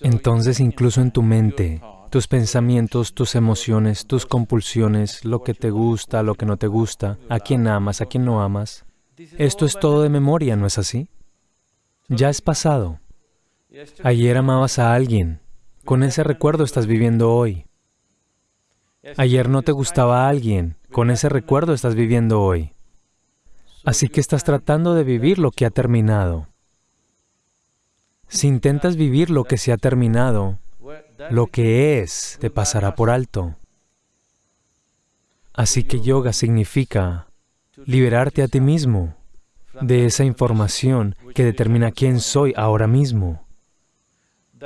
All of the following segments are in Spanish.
Entonces incluso en tu mente, tus pensamientos, tus emociones, tus compulsiones, lo que te gusta, lo que no te gusta, a quién amas, a quién no amas, esto es todo de memoria, ¿no es así? Ya es pasado. Ayer amabas a alguien, con ese recuerdo estás viviendo hoy. Ayer no te gustaba a alguien, con ese recuerdo estás viviendo hoy. Así que estás tratando de vivir lo que ha terminado. Si intentas vivir lo que se ha terminado, lo que es te pasará por alto. Así que yoga significa liberarte a ti mismo de esa información que determina quién soy ahora mismo.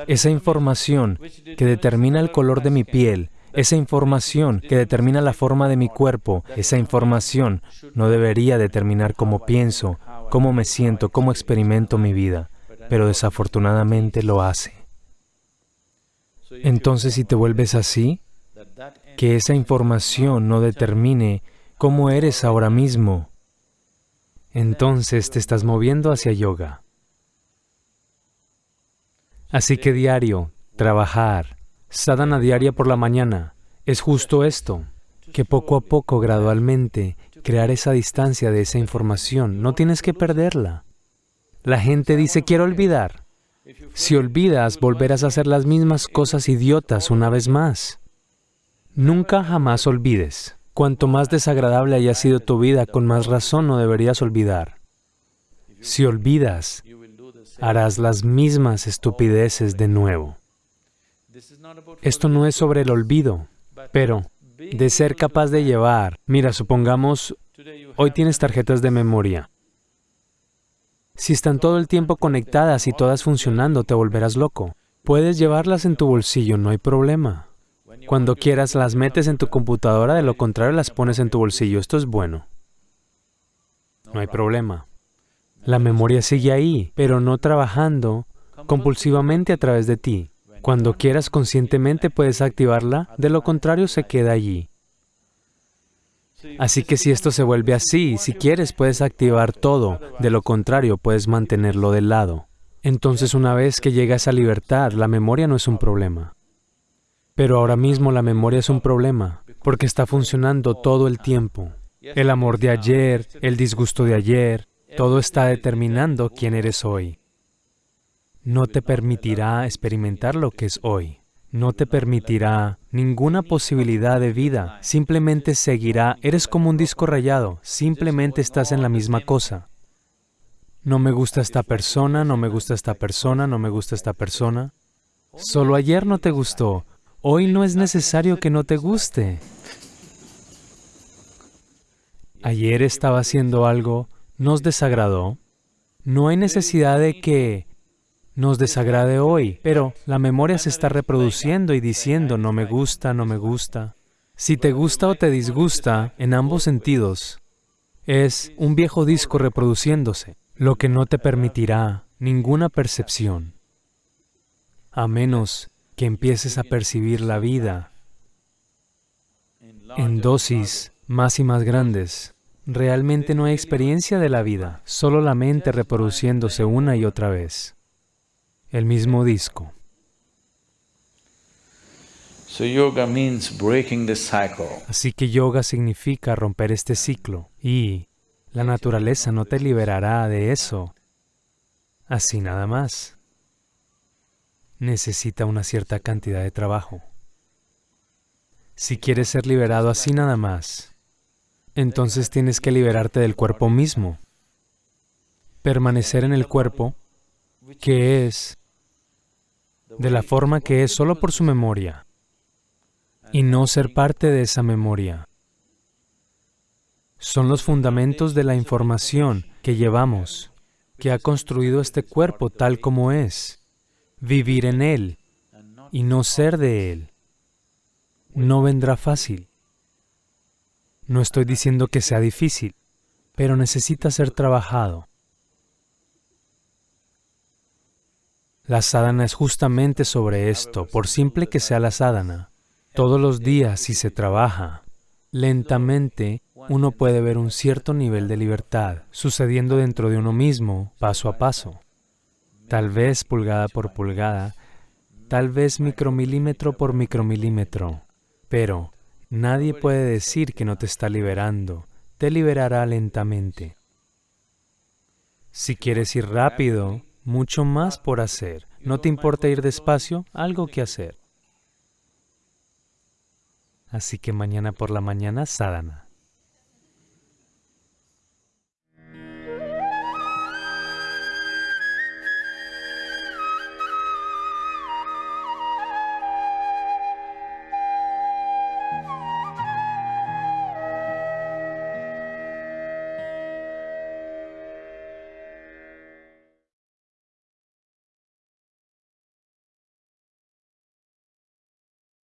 Esa información que determina el color de mi piel, esa información que determina la forma de mi cuerpo, esa información no debería determinar cómo pienso, cómo me siento, cómo experimento mi vida pero desafortunadamente lo hace. Entonces, si te vuelves así, que esa información no determine cómo eres ahora mismo, entonces te estás moviendo hacia yoga. Así que diario, trabajar, sadhana diaria por la mañana, es justo esto, que poco a poco, gradualmente, crear esa distancia de esa información, no tienes que perderla. La gente dice, quiero olvidar. Si olvidas, volverás a hacer las mismas cosas idiotas una vez más. Nunca jamás olvides. Cuanto más desagradable haya sido tu vida, con más razón no deberías olvidar. Si olvidas, harás las mismas estupideces de nuevo. Esto no es sobre el olvido, pero de ser capaz de llevar. Mira, supongamos, hoy tienes tarjetas de memoria. Si están todo el tiempo conectadas y todas funcionando, te volverás loco. Puedes llevarlas en tu bolsillo, no hay problema. Cuando quieras las metes en tu computadora, de lo contrario las pones en tu bolsillo. Esto es bueno. No hay problema. La memoria sigue ahí, pero no trabajando compulsivamente a través de ti. Cuando quieras conscientemente puedes activarla, de lo contrario se queda allí. Así que si esto se vuelve así, si quieres puedes activar todo, de lo contrario puedes mantenerlo de lado. Entonces una vez que llega esa libertad, la memoria no es un problema. Pero ahora mismo la memoria es un problema, porque está funcionando todo el tiempo. El amor de ayer, el disgusto de ayer, todo está determinando quién eres hoy. No te permitirá experimentar lo que es hoy no te permitirá ninguna posibilidad de vida, simplemente seguirá, eres como un disco rayado, simplemente estás en la misma cosa. No me gusta esta persona, no me gusta esta persona, no me gusta esta persona. Solo ayer no te gustó, hoy no es necesario que no te guste. Ayer estaba haciendo algo, nos desagradó. No hay necesidad de que nos desagrade hoy, pero la memoria se está reproduciendo y diciendo, no me gusta, no me gusta. Si te gusta o te disgusta, en ambos sentidos, es un viejo disco reproduciéndose, lo que no te permitirá ninguna percepción, a menos que empieces a percibir la vida en dosis más y más grandes. Realmente no hay experiencia de la vida, solo la mente reproduciéndose una y otra vez el mismo disco. Así que yoga significa romper este ciclo y la naturaleza no te liberará de eso así nada más. Necesita una cierta cantidad de trabajo. Si quieres ser liberado así nada más, entonces tienes que liberarte del cuerpo mismo. Permanecer en el cuerpo, que es de la forma que es solo por su memoria y no ser parte de esa memoria. Son los fundamentos de la información que llevamos, que ha construido este cuerpo tal como es. Vivir en él y no ser de él no vendrá fácil. No estoy diciendo que sea difícil, pero necesita ser trabajado. La sadhana es justamente sobre esto, por simple que sea la sadhana. Todos los días, si se trabaja, lentamente uno puede ver un cierto nivel de libertad sucediendo dentro de uno mismo, paso a paso. Tal vez pulgada por pulgada, tal vez micromilímetro por micromilímetro, pero nadie puede decir que no te está liberando, te liberará lentamente. Si quieres ir rápido, mucho más por hacer. ¿No te importa ir despacio? Algo que hacer. Así que mañana por la mañana, sadhana.